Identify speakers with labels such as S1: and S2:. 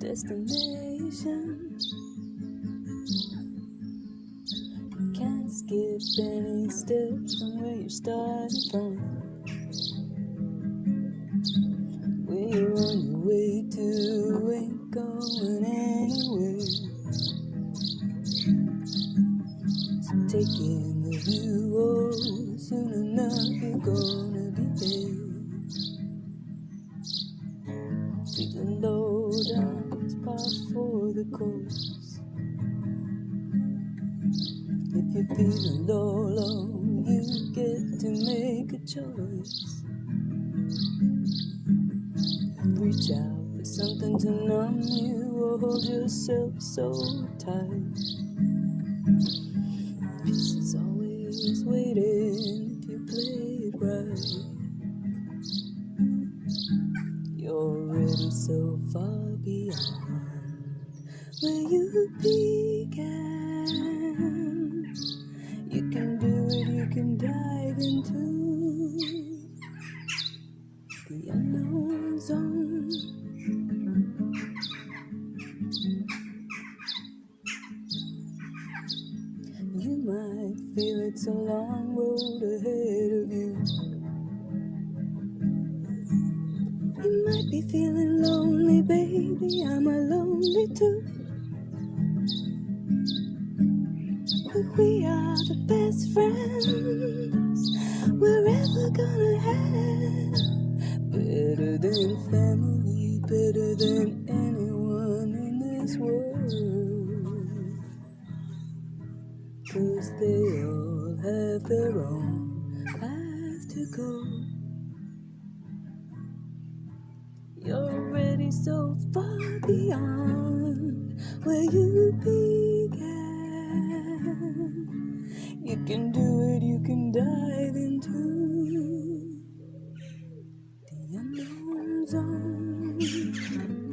S1: destination. You can't skip any steps from where you started from. Where you're on your way to ain't going anywhere. So take in the view, oh, soon enough you're gonna be there. Feeling low down, it's par for the course. If you're feeling low, you get to make a choice. Reach out for something to numb you or hold yourself so tight. Peace is always waiting if you play it right. So far beyond where you began. You can do it, you can dive into the unknown zone. You might feel it's a long road ahead of you. Might be feeling lonely, baby. I'm a lonely too. But we are the best friends we're ever gonna have. Better than family, better than anyone in this world. Cause they all have their own path to go. so far beyond where you began. You can do it, you can dive into the unknown zone.